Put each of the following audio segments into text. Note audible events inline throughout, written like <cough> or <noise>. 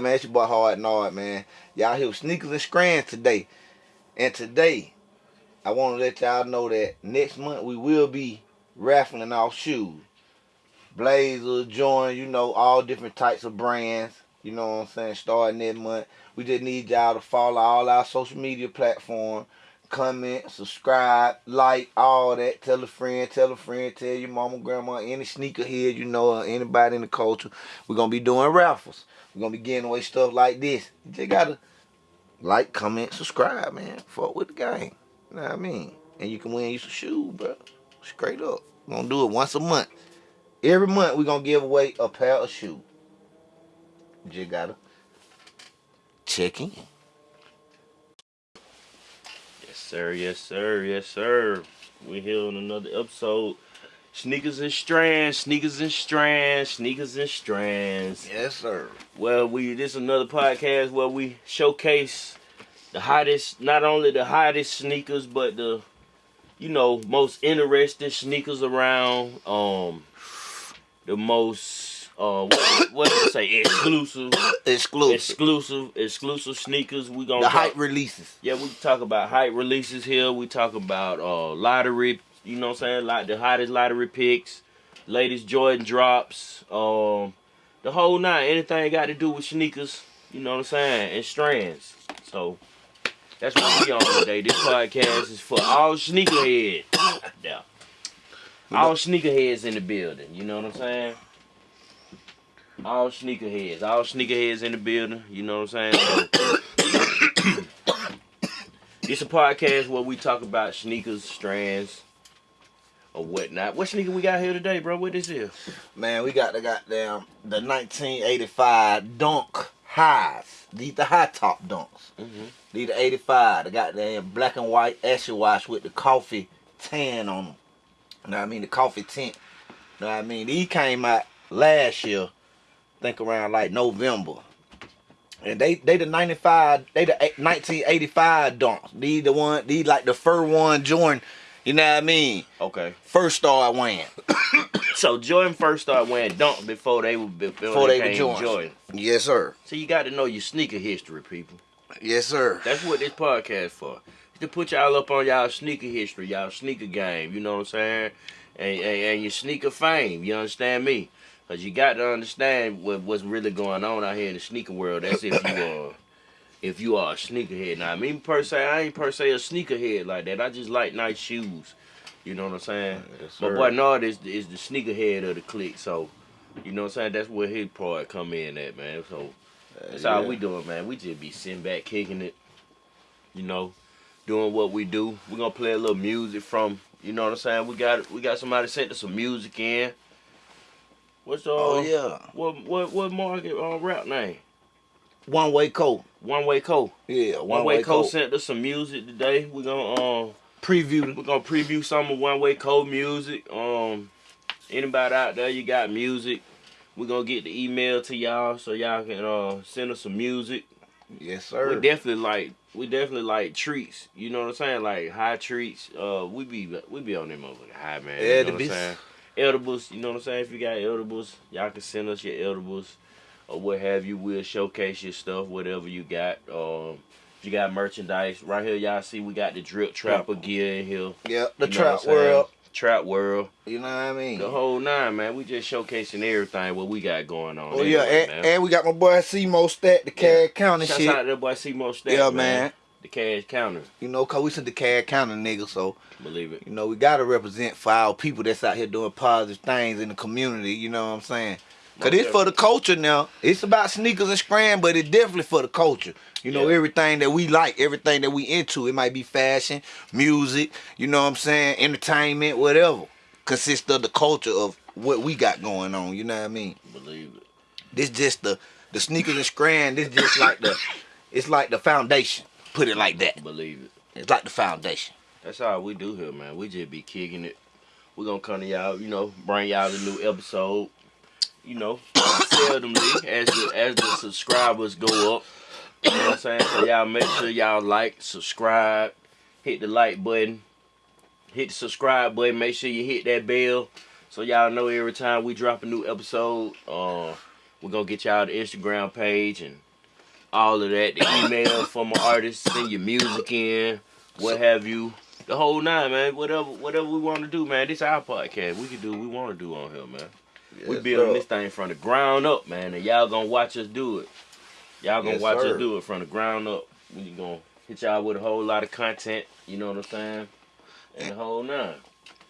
Man, it's your boy Hard Nard, man. Y'all here with Sneakers and Strands today. And today, I want to let y'all know that next month we will be raffling off shoes. Blazer, Jordan, you know, all different types of brands. You know what I'm saying? Starting next month. We just need y'all to follow all our social media platforms comment, subscribe, like, all that. Tell a friend, tell a friend, tell your mama, grandma, any sneakerhead you know, or anybody in the culture. We're going to be doing raffles. We're to be giving away stuff like this. You just got to like, comment, subscribe, man. Fuck with the game. You know what I mean? And you can win you some shoes, bro. Straight up. We're to do it once a month. Every month, we're to give away a pair of shoes. You just got to check in. sir. Yes, sir. Yes, sir. We're here on another episode. Sneakers and strands, sneakers and strands, sneakers and strands. Yes, sir. Well, we this is another podcast where we showcase the hottest, not only the hottest sneakers, but the you know most interesting sneakers around. Um, the most uh what, what did say exclusive <coughs> exclusive exclusive exclusive sneakers we gonna the talk, hype releases yeah we talk about hype releases here we talk about uh lottery you know what i'm saying like the hottest lottery picks latest jordan drops um the whole nine anything got to do with sneakers you know what i'm saying and strands so that's what we on today this podcast is for all sneakerheads yeah all sneakerheads in the building you know what i'm saying all sneakerheads, all sneakerheads in the building. You know what I'm saying? So, <coughs> it's a podcast where we talk about sneakers, strands, or whatnot. What sneaker we got here today, bro? What this is? Man, we got the goddamn the 1985 Dunk highs. These the high top dunks. Mm-hmm. These the 85. The goddamn black and white acid wash with the coffee tan on them. You know what I mean? The coffee tint. You know what I mean? These came out last year think around like November. And they they the 95, they the 1985 dunks. These the one, these like the first one Jordan, you know what I mean? Okay. First started wearing. <coughs> so Jordan first started wearing dunk before they were before, before they, they were Jordan. Jordan. Yes, sir. So you got to know your sneaker history, people. Yes, sir. That's what this podcast for. To put y'all up on y'all sneaker history, y'all sneaker game, you know what I'm saying? And, and, and your sneaker fame, you understand me? Cause you got to understand what, what's really going on out here in the sneaker world. That's if you are, if you are a sneakerhead. Now, I mean per se, I ain't per se a sneakerhead like that. I just like nice shoes. You know what I'm saying? Yes, My boy Nard is, is the sneakerhead of the clique. So, you know what I'm saying? That's where his part come in at, man. So, that's yeah. how we doing, man. We just be sitting back, kicking it. You know, doing what we do. We're gonna play a little music from. You know what I'm saying? We got we got somebody sent us some music in. What's uh? Oh yeah. What what what market uh, rap name? One Way Co. One Way Co. Yeah, One, One Way, Way Co. sent us some music today. We're gonna um preview. We're gonna preview some of One Way Co. music. Um, anybody out there, you got music? We're gonna get the email to y'all so y'all can uh send us some music. Yes, sir. We definitely like we definitely like treats. You know what I'm saying? Like high treats. Uh, we be we be on them motherfucking high man. You know what I'm saying? edibles, you know what I'm saying? If you got edibles, y'all can send us your edibles or what have you. We'll showcase your stuff, whatever you got. Um, if you got merchandise, right here, y'all see we got the drip trapper gear in here. Yep, the trap world. Trap world. You know what I mean? The whole nine, man. We just showcasing everything what we got going on. Oh anyway, yeah, and, and, we got my boy C Mo Stat, the yeah. County shit. Shout out to that boy C Mo Stat. Yeah, man. man the cash counter. You know, cause we sent the cash counter nigga, so believe it. You know, we gotta represent for our people that's out here doing positive things in the community. You know what I'm saying? Cause it's for the culture now. It's about sneakers and scram, but it's definitely for the culture. You know, yeah. everything that we like, everything that we into. It might be fashion, music, you know what I'm saying, entertainment, whatever. Consists of the culture of what we got going on. You know what I mean? Believe it. This just the the sneakers and scram. This just like the it's like the foundation. Put it like that. Believe it. It's like the foundation. That's all we do here, man. We just be kicking it. We're gonna come to y'all, you know, bring y'all a new episode. You know, seldomly as the as the subscribers go up. You know what I'm saying? So y'all make sure y'all like, subscribe, hit the like button, hit the subscribe button, make sure you hit that bell so y'all know every time we drop a new episode. Uh We're gonna get y'all the Instagram page and all of that, the email from an artist, send your music in, what have you. The whole nine, man. Whatever whatever we want to do, man. This our podcast. We can do what we want to do on here, man. We building sir. this thing from the ground up, man, and y'all gonna watch us do it. Y'all gonna Yes, watch sir. us do it from the ground up. We gonna hit y'all with a whole lot of content, you know what I'm saying? And the whole nine.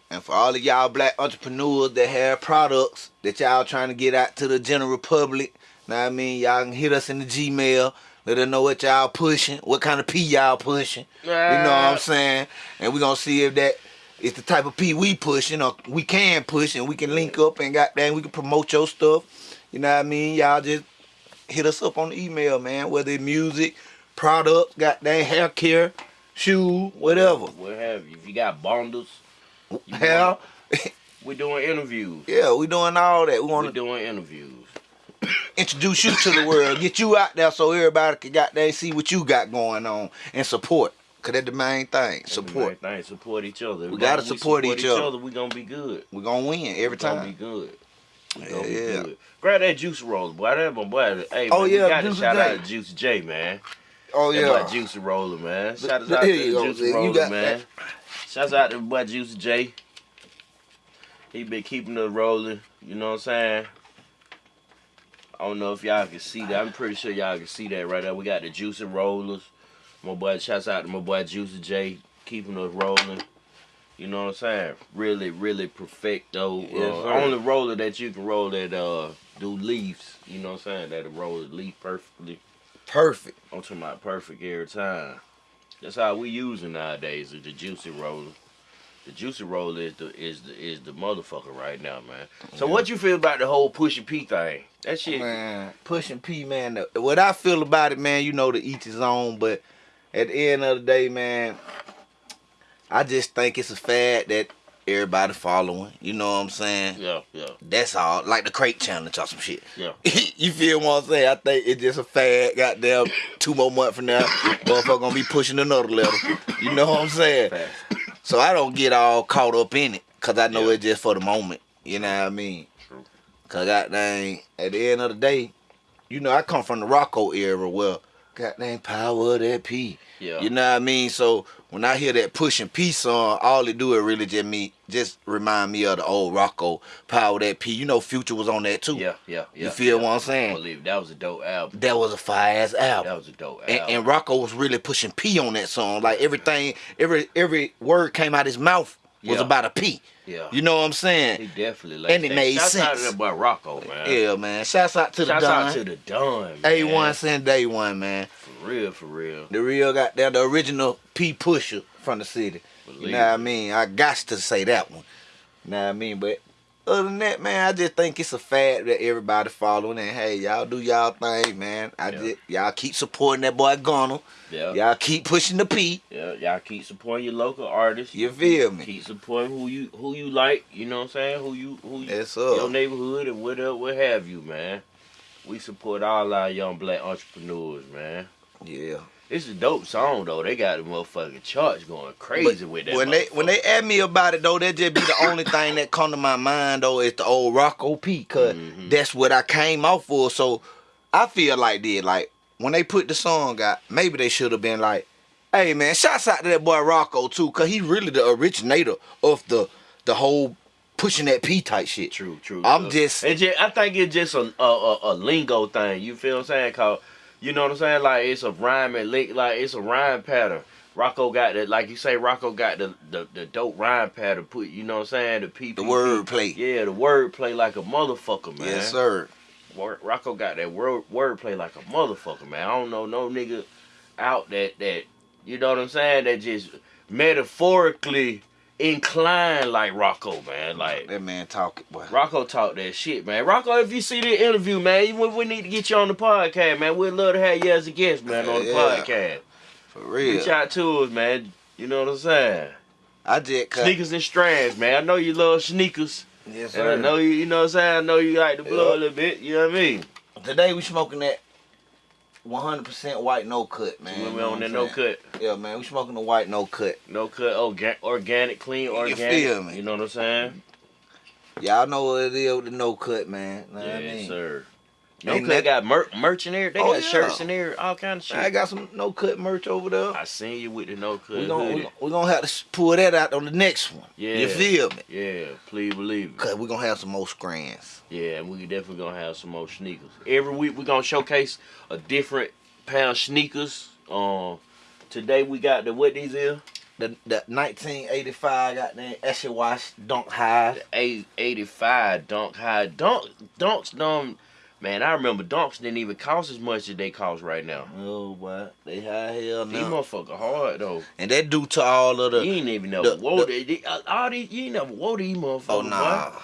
And for all of y'all black entrepreneurs that have products that y'all trying to get out to the general public, know what I mean? Y'all can hit us in the Gmail. Let us know what y'all pushing, what kind of P y'all pushing. You know what I'm saying? And we gonna see if that is the type of P we pushing or we can push and we can link up and goddamn we can promote your stuff. You know what I mean? Y'all just hit us up on the email, man. Whether it's music, products, goddamn hair care, shoe, whatever. What have you? If you got bundles, you <laughs> Hell, We're doing interviews. yeah, we're doing all that. We We want to doing interviews. <coughs> introduce you to the world, get you out there so everybody can goddamn see what you got going on and support. Cause that's the main thing. Support. Everything. Support each other. We gotta If support each other. We gonna be good. We gonna win every we gonna time. be good. We Yeah, gonna be yeah. good. Grab that juice roller, boy. That my boy. Hey, Oh, man, yeah, we got to shout J. out to Juicy J, man. Oh That yeah. boy Juicy Roller, man. Shout out to you go, you Roller, got man. Shouts out to boy Juicy J. He been keeping us rolling. You know what I'm saying? I don't know if y'all can see that. I'm pretty sure y'all can see that right there. We got the Juicy Rollers. My boy, shouts out to my boy Juicy J, keeping us rolling. You know what I'm saying? Really, really perfecto. Yes, uh, sir. only roller that you can roll that uh do leaves. You know what I'm saying? That'll roll the leaf perfectly. Perfect. I'm talking about perfect every time. That's how we using nowadays is the juicy roller. The juicy roller is the is the is the motherfucker right now, man. So what you feel about the whole Pusha P thing? That shit. Man, pushing P, man. What I feel about it, man, you know, to each his own. But at the end of the day, man, I just think it's a fad that everybody following. You know what I'm saying? Yeah, yeah, That's all. Like the crate challenge or some shit. yeah. <laughs> you feel what I'm saying? I think it's just a fad. Goddamn, two more months from now, motherfucker gonna be pushing another level. You know what I'm saying? Facts. So I don't get all caught up in it, cause I know Yeah. it's just for the moment. You know what I mean? True. Cause goddamn, at the end of the day, you know I come from the Rocko era where goddamn power of that P. Yeah. You know what I mean? So when I hear that pushing P song, all it do it really just me just remind me of the old Rocko power that P. You know Future was on that too. Yeah, yeah, yeah. You feel yeah. what I'm saying? I believe that was a dope album. That was a fire ass album. That was a dope And, album. and Rocko was really pushing P on that song. Like everything, every every word came out his mouth was Yeah. about a P. yeah. You know what I'm saying? he definitely like and it that. made Shouts out to sense. that boy Rocko, man. Yeah, man. Shouts out to the Shouts out to the Don. Man. one send day one, man. For real, for real. The real got there, the original P pusher from the city. You Believe know what I mean? I got to say that one. You know what I mean? But other than that, man, I just think it's a fad that everybody following. And hey, y'all do y'all thing, man. I Yeah. just y'all keep supporting that boy Gunna. Yeah. Y'all keep pushing the P. Yeah, y'all keep supporting your local artists. You feel me? Keep supporting who you who you like. You know what I'm saying? Who you who you, Yes, your neighborhood and whatever what have you, man. We support all our young black entrepreneurs, man. Yeah. It's a dope song though. They got the motherfucking charts going crazy with that. When they when they ask me about it though, that just be the only thing that come to my mind though is the old Rocko P, because Mhm. that's what I came out for. So I feel like did like when they put the song out, maybe they should have been like, "Hey man, shouts out to that boy Rocko too, cause he really the originator of the the whole pushing that P type shit." True, true. I'm true. just- It just I think it's just a a, a a lingo thing. You feel what I'm saying? Cause you know what I'm saying? Like it's a rhyme and lick, like it's a rhyme pattern. Rocko got the like you say. Rocko got the the, the dope rhyme pattern. Put you know what I'm saying? The P The word play. Yeah, the word play like a motherfucker, man. Yes, sir. Rocko got that word word play like a motherfucker, man. I don't know no nigga out that that you know what I'm saying that just metaphorically inclined like Rocko, man. Like That man talking, boy. Rocko talk that shit, man. Rocko, if you see the interview, man, we, we need to get you on the podcast, man. We'd love to have you as a guest, man, on the Yeah. podcast. For real. Reach out to us, man. You know what I'm saying? I did cut. Sneakers and strands, man. I know you love sneakers. Yes, sir. And I know you, you know what I'm saying? I know you like the blow Yeah. a little bit, you know what I mean? Today we smoking that 100% white no cut, man. You we know on what no cut. Yeah, man, we smoking the white no cut. No cut, oh, orga- organic, clean, organic. You feel me? You know what I'm saying? Y'all know what it is with the no cut, man. Know what I mean? sir. No And cut that- got mer- merch in there. They Oh, got yeah. shirts in there, all kind of shit. I got some no cut merch over there. I seen you with the no cut. We gonna, we we gonna have to pull that out on the next one. Yeah. You feel me? Yeah, please believe it. Cause we gonna have some more scrans. Yeah, and we definitely gonna have some more sneakers. Every week we gonna showcase a different pair of sneakers. Um, today we got the what these is? The the 1985 goddamn Acid Wash Dunk High. The Eight eighty five dunk high dunk dunks. Dumb man, I remember donks didn't even cost as much as they cost right now. Oh boy, they high hell now. These now. motherfucker hard though. And that due to all of the... you ain't even never the- wore the- they, they, all these. You ain't never wore these motherfuckers. Oh boy.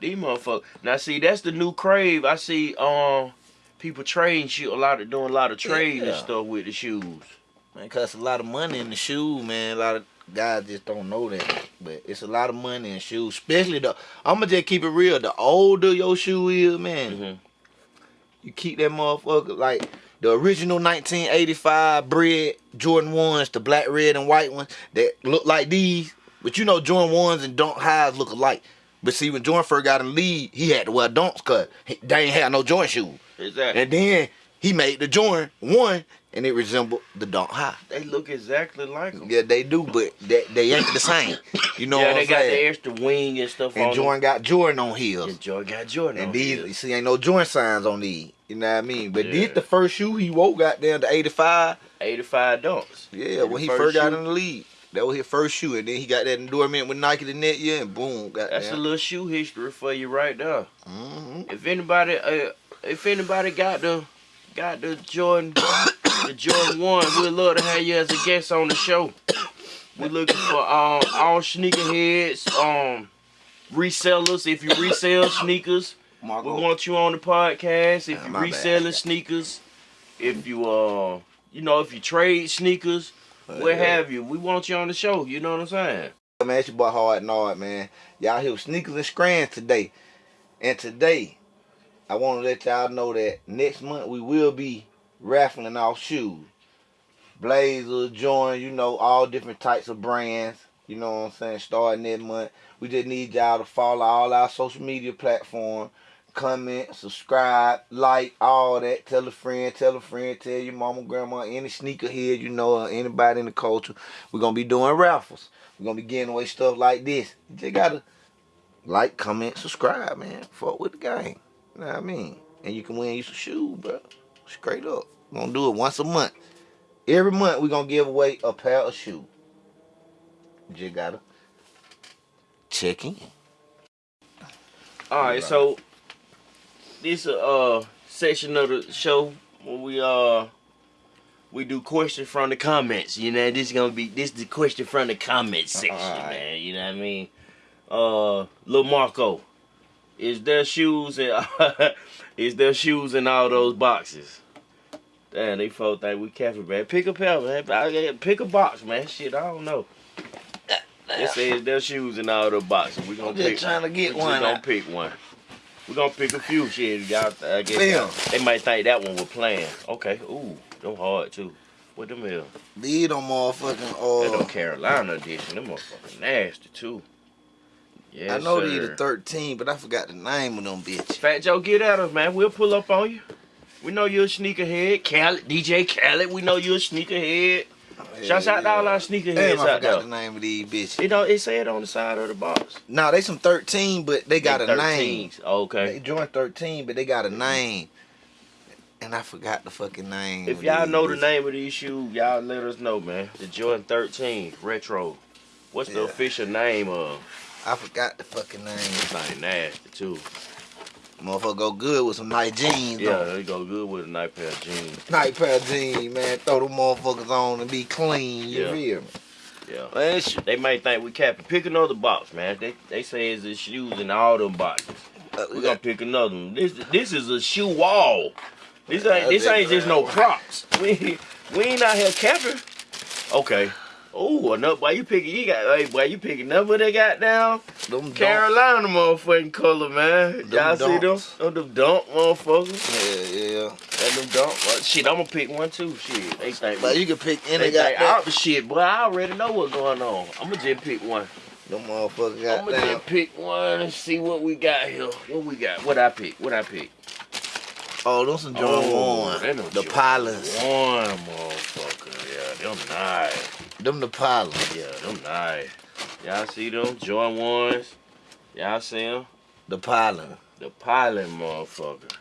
These motherfuckers. Now see, that's the new crave. I see um people trading shit a lot of doing a lot of trading and stuff with the shoes. Man, costs a lot of money in the shoe, man. A lot of guys just don't know that. But it's a lot of money in shoes. Especially the I'ma just keep it real. The older your shoe is, man, Mhm. You keep that motherfucker like the original 1985 bread Jordan ones, the black, red, and white ones that look like these. But you know Jordan ones and Dunk highs look alike. But see, when Jordan first got in the league, he had to wear dunks cause he, they ain't had no Jordan shoes. Exactly. And then he made the Jordan one, and it resembled the Dunk high. they look exactly like them. Yeah, they do, but they, they ain't the same. You know yeah, they I'm got the extra wing and stuff and on Jordan got Jordan on heels. And Jordan got Jordan And on these, his. you see, ain't no Jordan signs on these. You know what I mean? But Yeah. this the first shoe he wore, got down to 85. 85 dunks. Yeah, when he First first, got in the league. That was his first shoe. And then he got that endorement with Nike the net year, and boom, That's a little shoe history for you right there. hmm If anybody, uh, if anybody got the, got the Jordan, <coughs> <coughs> the Jordan one, we'd love to have you as a guest on the show. We're looking for um all sneakerheads, um resellers. If you resell sneakers, we Marco. want you on the podcast. If Ah, you my bad. reselling sneakers, if you uh, you know, if you trade sneakers, what Yeah. have you, we want you on the show. You know what I'm saying? Man, it's your boy Hard Nard, man. Y'all here with Sneakers and Strands today. And today, I want to let y'all know that next month we will be raffling off shoes. Blazer, Jordan, you know, all different types of brands. You know what I'm saying? Starting next month. We just need y'all to follow all our social media platforms. Comment, subscribe, like, all that. Tell a friend, tell a friend, tell your mama, grandma, any sneakerhead you know, anybody in the culture. We're going to be doing raffles. We're gonna be giving away stuff like this. You just gotta like, comment, subscribe, man. Fuck with the game. You know what I mean? And you can win you some shoes, bro. Straight up. We're gonna do it once a month. Every month we're gonna give away a pair of shoes. You just gotta check in. All right, so this uh section of the show where we uh we do questions from the comments. You know, this is gonna be this is the question from the comments section, Alright. man. You know what I mean? Uh, Lil Marco, is there shoes in <laughs> is there shoes in all those boxes? Damn, they folk think we capping, man. Pick a pair, man. Pick a box, man. Shit, I don't know. It says there's shoes in all the boxes. We gonna I'm just pick. trying to get we one. gonna pick one. We gonna pick a few shit. Y'all, I guess Damn. they might think that one was playing. Okay, ooh, them hard too. What them is? These them motherfucking That uh them Carolina edition. Them motherfucking nasty too. Yes, I know sir. these are 13, but I forgot the name of them bitches. Fat Joe, get at us, man. We'll pull up on you. We know you're a sneakerhead. Khaled, DJ Khaled, we know you're a sneakerhead. Shouts out to all our sneakerheads Damn, I out forgot the name of these bitches. You know, it said on the side of the box. Nah, they some 13, but they got They a name. Okay. They joined 13, but they got a name. And I forgot the fucking name. If y'all know the name of these shoes, y'all let us know, man. The Jordan 13 Retro. What's the official name of? I forgot the fucking name. This thing nasty too. Motherfucker go good with some nice jeans Yeah, on. they go good with a nice pair of jeans. Nice pair of jeans, man. Throw them motherfuckers on and be clean. You Yeah. feel me? Yeah. Man, They might think we capping. Pick another box, man. They they say it's the shoes in all them boxes. uh, We gonna pick another one. This this is a shoe wall. This ain't this ain't just no props. <laughs> We we ain't out here capping. Okay. Oh, another why you picking? You got hey, why you picking number they got down? them Carol. Carolina motherfucking color, man. Y'all see them? Oh, them dunk motherfuckers. Yeah, yeah. That them dunk. Well, shit, I'm gonna pick one too. Shit, they think. But you can pick any they got out the shit, boy. I already know what's going on. I'm gonna just pick one. Them motherfuckers got I'm got gonna just pick one and see what we got here. What we got? What I pick? What I pick? Oh, those some John Oh, Warren. The pilots. One motherfucker. Yeah, them nice. Them the pilots. Yeah, them nice. Y'all see them? Jordan ones. Y'all see them? The pilot. The pilot motherfucker.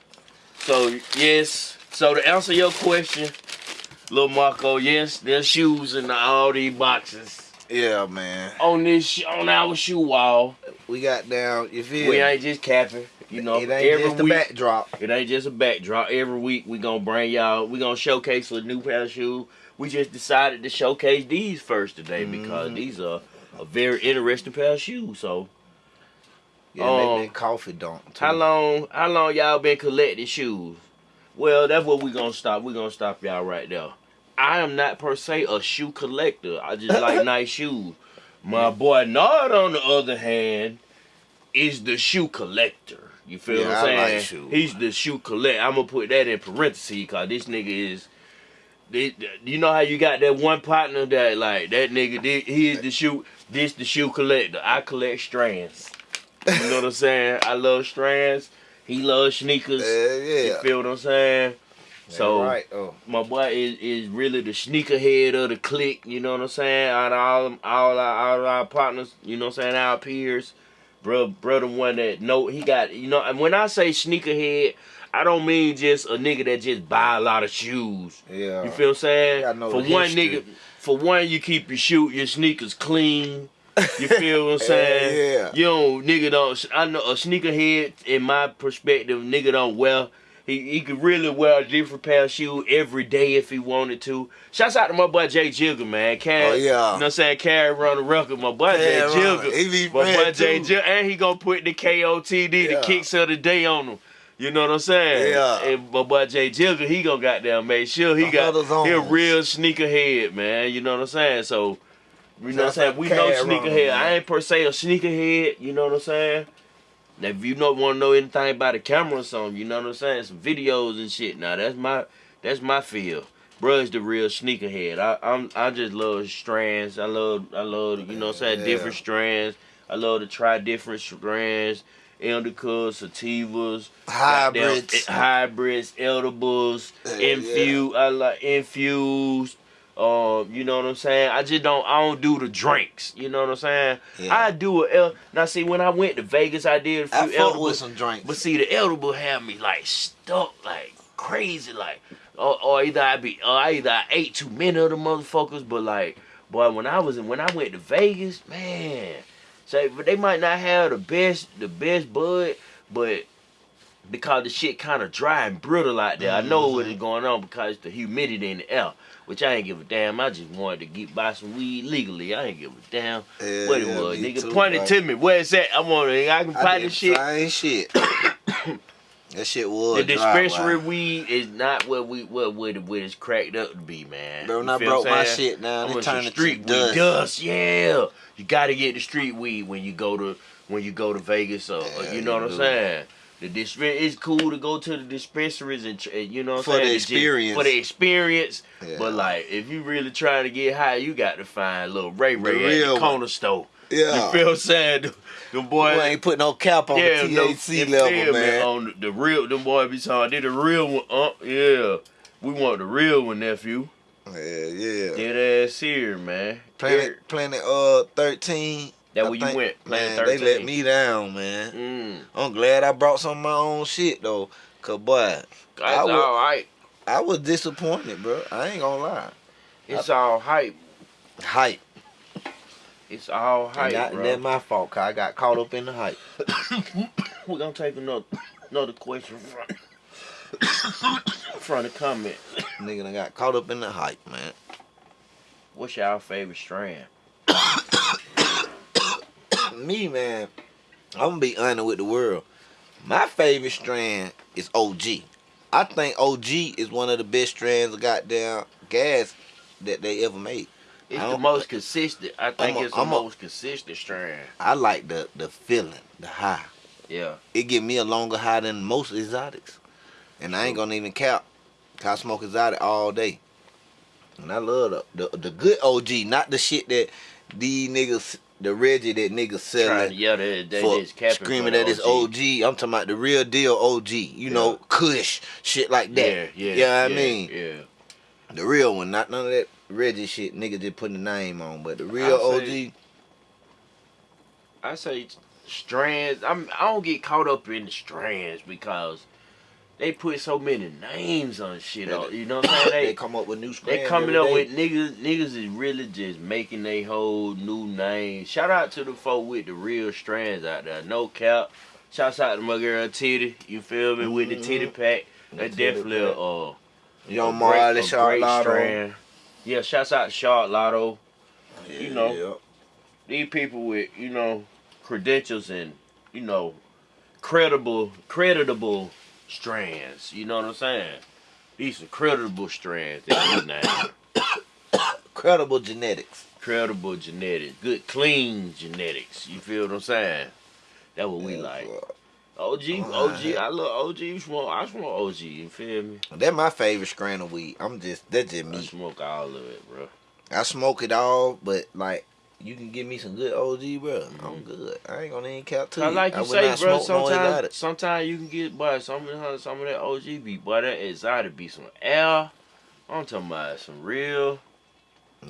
So yes. So to answer your question, Lil Marco, yes, there's shoes in all these boxes. Yeah, man. On this on our shoe wall. We got down. You feel? We ain't just capping. You know, it ain't every just the week backdrop. It ain't just a backdrop. Every week we gonna bring y'all. We gonna showcase a new pair of shoes. We just decided to showcase these first today because Mhm. these are a very interesting pair of shoes. So Yeah, Um, make coffee don't. how long? How long y'all been collecting shoes? Well, that's what we gonna stop. We gonna stop y'all right there. I am not per se a shoe collector. I just like <laughs> nice shoes. My boy Nard, on the other hand, is the shoe collector. You feel Yeah, what I'm saying? like shoes. He's the shoe collector. I'm gonna put that in parentheses because this nigga is. they- You know how you got that one partner that like that nigga? He he is the shoe. This the shoe collector. I collect strands. You know what I'm saying? I love strands. He loves sneakers. Uh, You feel what I'm saying? So right. Oh. my boy is, is really the sneaker head of the clique, you know what I'm saying? Out of all all our, all our partners, you know what I'm saying, our peers, bro, brother one that know he got, you know, and when I say sneakerhead, I don't mean just a nigga that just buy a lot of shoes. Yeah. You feel what I'm saying? For one history. nigga, for one, you keep your shoe, your sneakers clean. You <laughs> feel what I'm saying? yeah. You don't, nigga don't. I know a sneakerhead, in my perspective, nigga don't wear. He, he could really wear a different pair of shoes every day if he wanted to. Shouts out to my boy Jay Jigger, man. Carry, Oh, yeah. You know what I'm saying? Carry run the record. My boy Jay Yeah, Jigger. He be My boy Jay. Jigger. And he gonna put the KOTD, Yeah. the kicks of the day on him. You know what I'm saying? Yeah. And my boy Jay Jigger, he gonna goddamn make sure he The got he a real sneakerhead, man. You know what I'm saying? So, you know what I'm saying? We know sneakerhead. I ain't per se a sneakerhead. You know what I'm saying? Now, if you don't want to know anything about the camera or something, you know what I'm saying? Some videos and shit. Now that's my that's my field. Bruh is the real sneakerhead. I I'm I just love strands. I love I love you know what I'm saying Yeah. different strands. I love to try different strands. Indicas, sativas, goddamn, Hybrids. eh, hybrids, edibles, Yeah, yeah. infused. I like infused. Um, you know what I'm saying? I just don't. I don't do the drinks. You know what I'm saying? Yeah. I do a el- now. See, when I went to Vegas, I did a few I fuck edibles. with some drinks. But see, the edible had me like stuck, like crazy, like or, or either I be, or I either I ate too many of the motherfuckers, but like, boy, when I was in, when I went to Vegas, man, say, but they might not have the best, the best bud, but because the shit kind of dry and brittle out there, I know what is going on because the humidity in the air. Which I ain't give a damn. I just wanted to get buy some weed legally. I ain't give a damn Yeah, what it yeah, was. Nigga, too, point it bro. to me. Where it's at? I want to. I can buy did this shit. Same shit. <coughs> that shit was The dispensary boy. weed is not what we what what, what it's cracked up to be, man. Bro, when I broke my shit down, it turned into street dust. weed. Dust, yeah. You got to get the street weed when you go to when you go to Vegas. Or, or Yeah, you know what I'm saying? The it's cool to go to the dispensaries and you know what I'm For saying the experience. for the experience. Yeah. But like, if you really trying to get high, you got to find little Ray Ray at real the corner store. Yeah. You feel what I'm saying? The, the boy, ain't put no cap on yeah, the no, THC you level, man. On the, the real, them boy be talking. Did the real one? Uh, yeah. We want the real one, nephew. Yeah, yeah. Dead ass here, man. Planet, Planet, uh, thirteen. That I where you went, Planet man, They let me down, man. Mm. Mm. I'm glad I brought some of my own shit though, cause boy, That's I all right. I was disappointed, bro. I ain't gonna lie. It's all hype. Hype. It's all hype, that, bro. that's my fault, cause I got caught up in the hype. <coughs> We're gonna take another another question from from the comment. <coughs> Nigga, I got caught up in the hype, man. What's y'all favorite strand? <coughs> Me, man, I'm gonna be honest with the world. My favorite strand is OG. I think OG is one of the best strands of goddamn gas that they ever made. It's the most consistent. I think a- it's the I'm a- most consistent strand. I like the the feeling, the high. Yeah. It give me a longer high than most exotics. And I ain't gonna even count. 'cause I smoke exotic all day. And I love the, the the good OG, not the shit that these niggas the Reggie that to selling yell that they for screaming for at his OG. I'm talking about the real deal OG. You know, Kush, shit like that. Yeah, yeah. You know what I yeah, mean? Yeah. The real one, not none of that Reggie shit. Nigga just putting the name on, but the real I'll OG. I say strands. I'm. I don't get caught up in the strands because they put so many names on shit. Yeah, you know what I'm saying? <coughs> They, They come up with new they coming up day. with niggas. Niggas is really just making they whole new name. Shout out to the folk with the real strands out there. No cap. Shouts out to my girl Titty. You feel me? With the titty Mhm. pack. That titty definitely a, pack. uh, Young a Marley, a Charlotte. strand. Yeah, shouts out to Charlotte Lotto. you know. these people with you know credentials and you know credible creditable strands. You know what i'm saying? These are credible strands that we <coughs> Credible genetics. credible genetics. Good clean genetics. You feel what i'm saying? That's what we like. og og i love og you smoke i smoke og you feel me? That my favorite strand of weed. I'm just that's just i me. smoke all of it bro. I smoke it all, but like you can give me some good OG, bro. I'm Mhm. good. I ain't gonna even count to you. like you would say, bro, smoke no sometimes sometimes you can get boy some of the- some of that OG be boy that exotic be some air. I'm talking about some real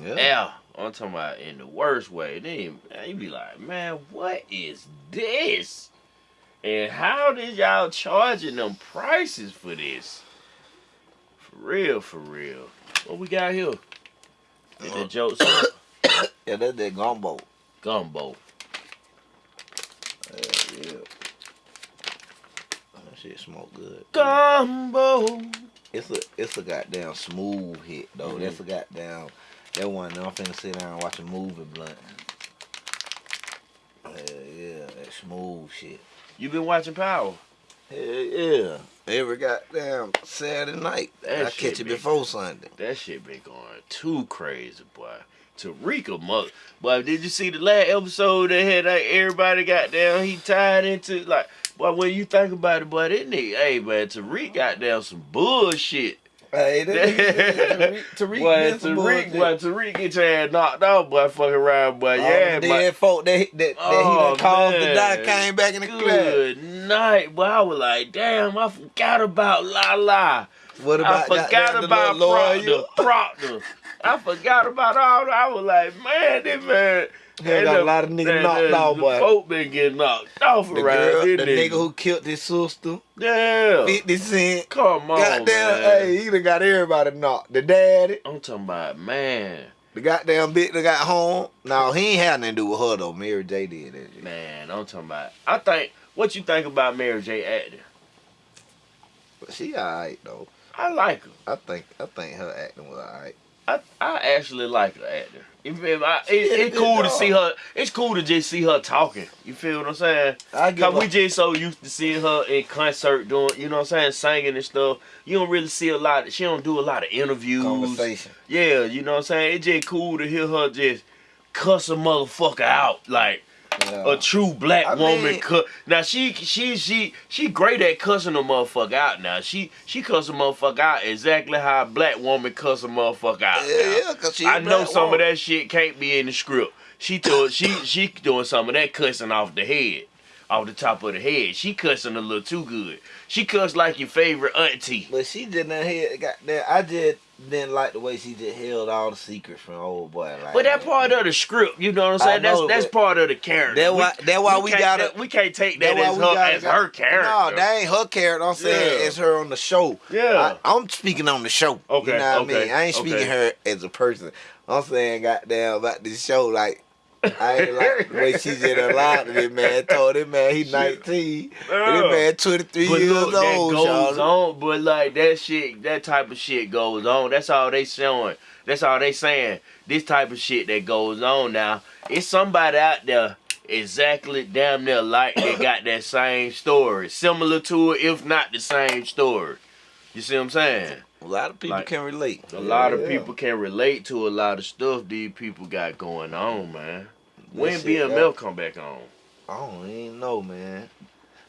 Yeah. air. I'm talking about in the worst way. Then you be like, man, what is this? And how did y'all charging them prices for this? For real, for real. What we got here? Uh, that jokes <coughs> <coughs> Yeah, that's that gumbo. gumbo. Yeah, yeah. That shit smoke good. Gumbo. It's a it's a goddamn smooth hit though. Mhm. That's a goddamn that one. I'm finna sit down and watch a movie blunt. Yeah, yeah, that smooth shit. You been watching Power? Hell yeah. Every goddamn Saturday night. That I catch it before Sunday. That shit been going too crazy, boy. Tariqa mother. Boy, did you see the last episode that had like everybody got down? He tied into like, boy, when you think about it, boy, that nigga, hey man, Tariq got down some bullshit. Hey, nigga- Tariq, <laughs> boy, Tariq, boy. Tariq get your ass knocked out, boy, fucking around, boy. All yeah, boy. dead folk that, that, that Oh, he done oh, caused to man. die came back in the class. Good night, boy. I was like, damn, I forgot about La La. What I about forgot goddamn the about? Proctor. Proctor. I forgot about all that. I was like, man, this man. Hell, got a lot of niggas knocked the- out, the boy. Folk been getting knocked off The around girl, the nigga who killed his sister, Yeah. 50 Cent. Come on, goddamn, man. hey, he done got everybody knocked. The daddy, I'm talking about, man. the goddamn bitch that got home. No, he ain't had nothing to do with her though. Mary J did that. Man, I'm talking about. I think, what you think about Mary J. acting? But she alright though. I like her. I think I think her acting was alright. I, I actually like her actor. You feel me? I, it, it's cool to see her. It's cool to just see her talking. You feel what I'm saying? I Cause we just so used to seeing her in concert doing, you know what I'm saying, singing and stuff. You don't really see a lot. she don't do a lot of interviews. conversation. Yeah, you know what I'm saying. It's just cool to hear her just cuss a motherfucker out like Yeah. a true black I woman. mean- now she she she she great at cussing a motherfucker out. Now she she cuss a motherfucker out exactly how a black woman cuss a motherfucker out. yeah, now. yeah, cause she. I know some woman. of that shit can't be in the script. She told she she doing some of that cussing off the head, off the top of the head. She cussing a little too good. She cuss like your favorite auntie. But she didn't hear. Got that. I just didn't like the way she just held all the secrets from old boy. Like But that part of the script, you know what I'm saying? That's know, that's but part of the character. That why- We- that why we can't- gotta- that- we can't take That's that why as her gotta as her character. No, that ain't her character. I'm saying Yeah. it's her on the show. yeah. I, am speaking on the show. Okay, You know what I okay, mean? I ain't speaking okay. her as a person. I'm saying goddamn about this show. Like, I ain't like <laughs> the way she just allowed to this man. Told him man he 19. Yeah. This man 23 But years look, that old, goes y'all. on. But like that shit, that type of shit goes on. That's all they showing. That's all they saying. This type of shit that goes on now. It's somebody out there exactly damn near like they got that same story, similar to it, if not the same story. You see what I'm saying? A lot of people Like, can relate. A lot of Yeah. people can relate to a lot of stuff these people got going on, man. When That shit, BMF come back on? I don't even know, man.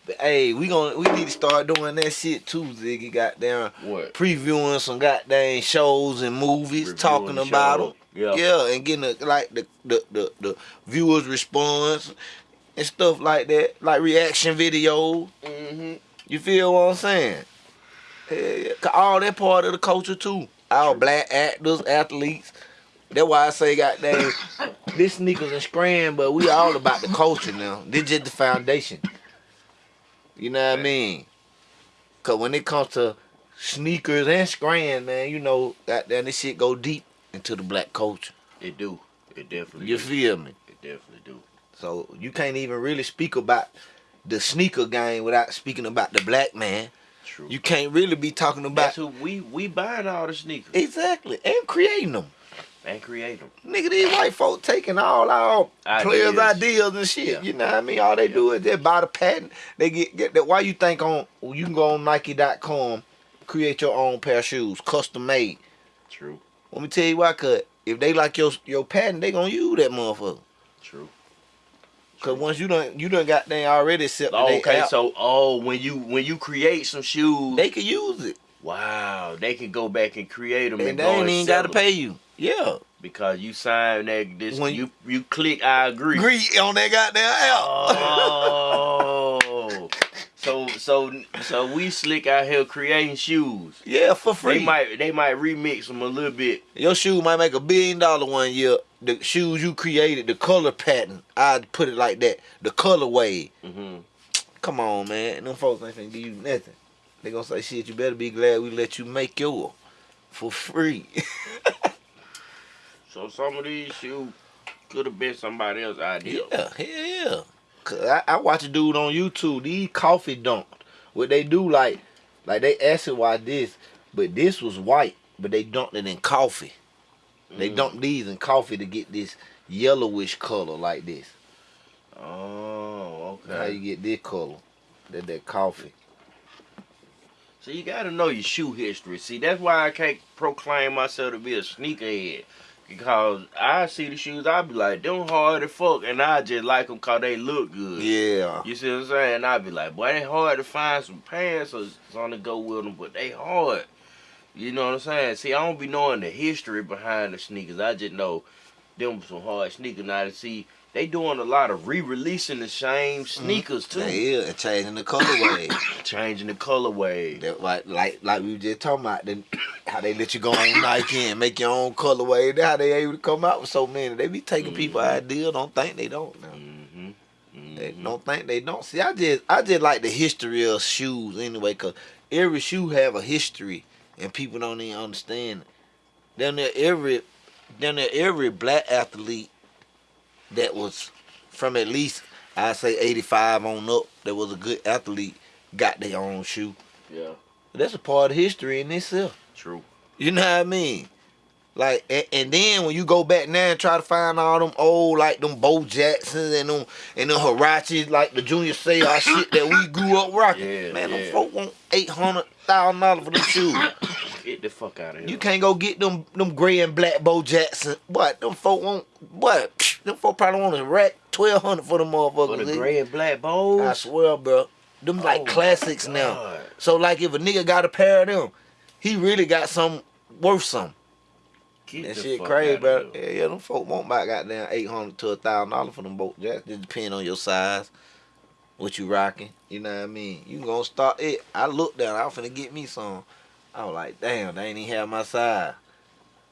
But hey, we gonna we need to start doing that shit too, Ziggy. Goddamn, What? previewing some goddamn shows and movies, Reviewing talking the about show. them. Yeah. Yeah, and getting the, like the, the the the viewers response and stuff like that, like reaction videos. Mm-hmm. You feel what I'm saying? Yeah, yeah. 'Cause all that part of the culture too. Our black actors, athletes. That's why I say, goddamn, <laughs> this sneakers and scram, but we all about the culture now. This just the foundation. You know what I mean? Cause when it comes to sneakers and scram, man, you know, goddamn, this shit go deep into the black culture. It do. It definitely. You do. feel me? It definitely do. So you can't even really speak about the sneaker game without speaking about the black man. True. You can't really be talking about That's who we we buying all the sneakers exactly and creating them. and create them. Nigga, these white folk taking all our Ideas. players' ideas and shit. Yeah. You know what I mean? All they do is they buy the patent. They get get that. Why you think on you can go on Nike.com, create your own pair of shoes, custom made. True. Let me tell you why, cause if they like your your patent, they gonna use that motherfucker. True. Cause once you done you done got they already set. Oh, okay, so oh, when you when you create some shoes, they can use it. wow, they can go back and create them and, and they ain't even gotta pay you. Yeah. because you signed that. This When- you you click. I agree. Agree on that goddamn app. Oh, so so so we slick out here creating shoes. yeah, for free. They might they might remix them a little bit. Your shoe might make a billion dollar one year. The shoes you created, the color pattern, I'd put it like that. The colorway. Mm -hmm. Come on, man. Them folks ain't finna give you nothing. They gonna say, shit, you better be glad we let you make yours for free. <laughs> So some of these shoes could have been somebody else's idea. yeah, hell yeah. I, I watch a dude on YouTube, these coffee dunked. What they do, like, like they acid why this, but this was white, but they dunked it in coffee. They Mm. dunked these in coffee to get this yellowish color like this. Oh, okay. How you get this color? That that coffee. So you gotta know your shoe history. See, that's why I can't proclaim myself to be a sneakerhead. Because I see the shoes, I be like, them hard as fuck, and I just like them cause they look good. Yeah. You see what I'm saying? And I be like, boy, they hard to find some pants or something to go with them, but they hard. You know what I'm saying? See, I don't be knowing the history behind the sneakers. I just know them some hard sneakers. Now to see, they doing a lot of re-releasing the same mm-hmm. sneakers too, Yeah, and changing the colorway. <coughs> changing the colorway. that like like like we were just talking about then how they let you go on Nike and make your own colorway. That's how they able to come out with so many. They be taking people Mhm. idea. Don't think they don't now. Mm-hmm. They don't think they don't. See, I just I just like the history of shoes anyway, cause every shoe have a history, and people don't even understand it. Then there every, then there every black athlete that was from at least I say eighty five on up that was a good athlete got their own shoe. Yeah, That's a part of history in itself. True. You know what I mean? Like, and, and then when you go back now and try to find all them old, like them Bo Jacksons and them and them Huaraches, like the Junior Seau <coughs> shit that we grew up rocking. Yeah, man, them folk want eight hundred thousand dollars for them shoes. <coughs> Get the fuck out of here. You can't go get them them gray and black Bo Jackson. What them folk want? What them folk probably want a rack twelve hundred for them motherfuckers. for the gray and black bows. I swear, bro. Them like Oh, classics now. So like if a nigga got a pair of them, he really got some worth some. Get That shit crazy, bro. Yeah, yeah, them folk want about goddamn eight hundred to a thousand dollars for them boat jacks. Just depend on your size, what you rocking. You know what I mean? You gonna start it. I looked down, I was finna get me some. I was like, damn, they ain't even have my size.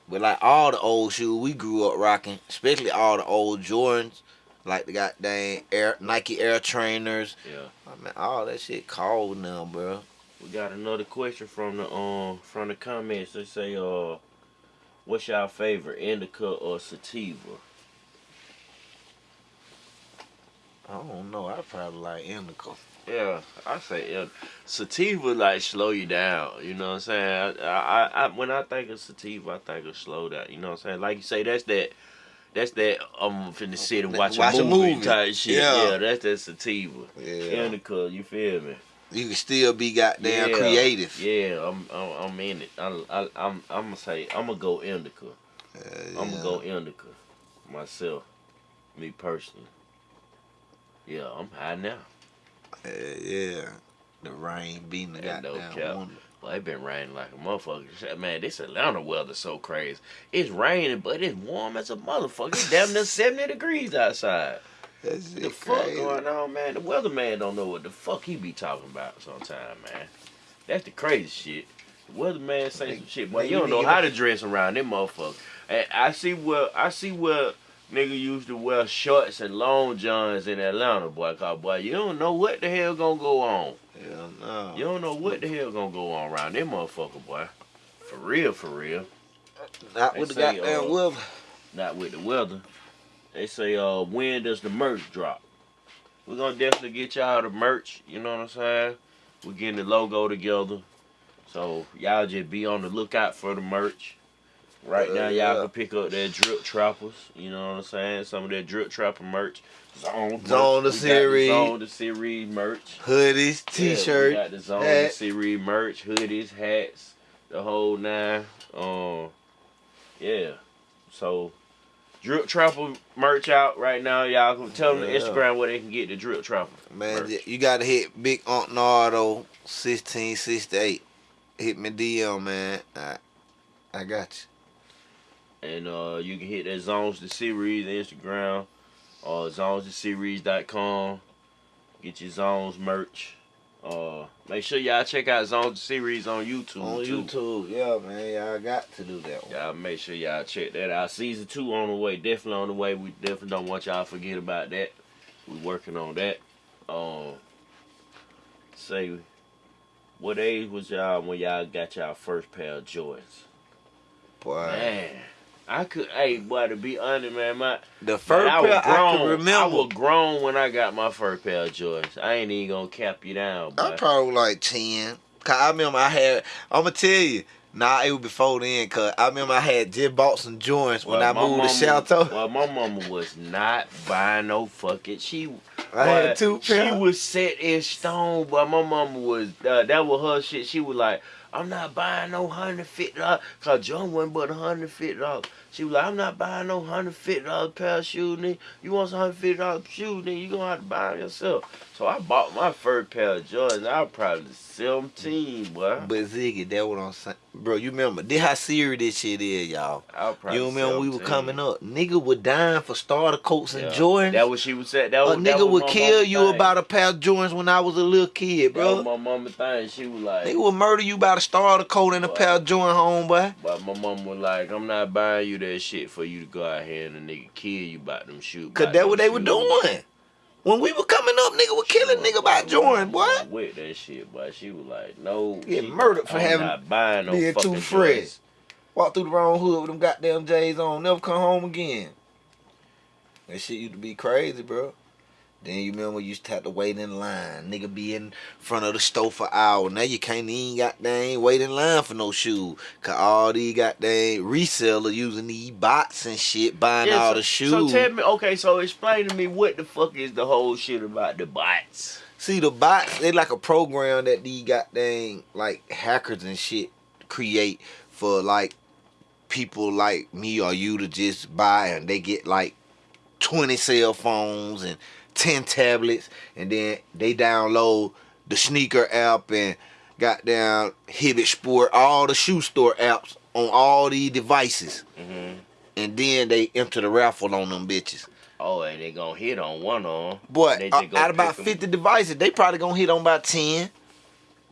But like all the old shoes we grew up rocking, especially all the old Jordans, like the goddamn Air Nike Air Trainers. Yeah. Oh, I mean, all that shit cold now, bro. We got another question from the um from the comments. They say, uh, what's y'all favorite, indica or sativa? I don't know. I probably like indica. Yeah, I say yeah. Sativa like slow you down. You know what I'm saying? I, I, I when I think of sativa, I think of slow down. You know what I'm saying? Like you say, that's that. That's that I'm finna sit and watch, Watch a, a movie movie. type shit. Yeah. Yeah. that's that sativa. Yeah. Indica, you feel me? You can still be goddamn Yeah, creative. Yeah, I'm, I'm, I'm in it. I, I, I'm, I'm gonna say, I'm gonna go indica. Uh, I'm gonna go indica myself, me personally. Yeah, I'm high now. Uh, yeah. The rain beating the no goddamn cap. window. Well, it been raining like a motherfucker. Man, this Atlanta weather so crazy. It's raining, but it's warm as a motherfucker. It's damn near <laughs> 70 degrees outside. That shit The fuck crazy. going on, man? The weatherman don't know what the fuck he be talking about sometime, man. That's the crazy shit. The weatherman say some shit, boy. You don't know how to- to dress around them motherfuckers. And I see where I see where nigga used to wear shorts and long johns in Atlanta, boy. Cause boy, you don't know what the hell gonna go on. Hell no. You don't know what the hell gonna go on around them motherfucker, boy. For real, for real. Not They with the goddamn uh, weather. Not with the weather. They say, uh, when does the merch drop? We're gonna definitely get y'all the merch, you know what I'm saying? We're getting the logo together. So y'all just be on the lookout for the merch. Right Uh, now y'all yeah. can pick up that drip trappers, you know what I'm saying? Some of that drip trapper merch. Zone, Zone the merch. Series. Zone the series merch. Hoodies, Yeah, we t-shirt. got the Zone hat. series merch, hoodies, hats, the whole nine. Um, yeah. So, Drip Trapper merch out right now. Y'all can tell them the Instagram where they can get the Drip Trapper. Man, merch. you gotta hit Big Aunt Nardo, sixteen sixty eight. Hit me DM, man. I, I got And uh, you can hit that Zones the Series Instagram or zonestheseries.com. Get your Zones merch. Uh, make sure y'all check out Zone Series on YouTube. you. On too. YouTube, yeah, man. Y'all got to do that one. Y'all make sure y'all check that out. Season two on the way, definitely on the way. We definitely don't want y'all to forget about that. We working on that. Um, say, what age was y'all when y'all got y'all first pair of Jordans? Boy, Man, I could, hey, boy, to be honest, man, my the man, first I was pair grown. I can I remember. was grown when I got my first pair of Jordans. I ain't even gonna cap you down, I boy. probably like ten. Cause I remember I had. I'm gonna tell you. Nah, it was before then. Cause I remember I had just bought some joints when I my moved to mama- Shelto. Well, my mama was not buying no fucking. She I had Boy, two She pairs. was set in stone, but my mama was uh, that was her shit. She was like, I'm not buying no hundred fifty dollars. Cause John wasn't but hundred fifty dollars. She was like, I'm not buying no hundred fifty dollars pair of shoes, nigga. You want some hundred fifty dollars shoes, nigga? You gonna have to buy them yourself. So I bought my first pair of Jordans. I was probably seventeen, boy. But Ziggy, that what I'm saying, bro. You remember? This how serious this shit is, y'all. Was You remember we were coming up? Nigga was dying for starter coats and Yeah. Jordans. That what she was saying. That a was, that nigga was would kill you thing. about a pair of Jordans when I was a little kid, That was bro. my mama thing. She was like, Nigga would murder you about a starter coat and a pair of Jordan homeboy. But my mom was like, I'm not buying you that shit for you to go out here and a nigga kill you about them shoes. Cause about that what they were doing. When we were coming up, nigga was killing nigga by Jordan, boy. With that shit, boy. She was like, no. Get murdered for I'm having- not buying no being too fucking fresh. Jordans. Walk through the wrong hood with them goddamn J's on, never come home again. That shit used to be crazy, bro. Then you remember you used to have to wait in line. Nigga be in front of the store for hours. Now you can't even goddamn wait in line for no shoes. Cause all these goddamn resellers using these bots and shit buying Yeah, all so, the shoes. So tell me, okay, so explain to me what the fuck is the whole shit about the bots? See the bots, they like a program that these goddamn like hackers and shit create for like people like me or you to just buy and they get like 20 cell phones and 10 tablets and then they download the sneaker app and goddamn Hibbett Sport, all the shoe store apps on all these devices. hmm And then they enter the raffle on them bitches. Oh, and they gonna hit on one on. Boy, They uh, out of about pick 'em. 50 devices, they probably gonna hit on about 10.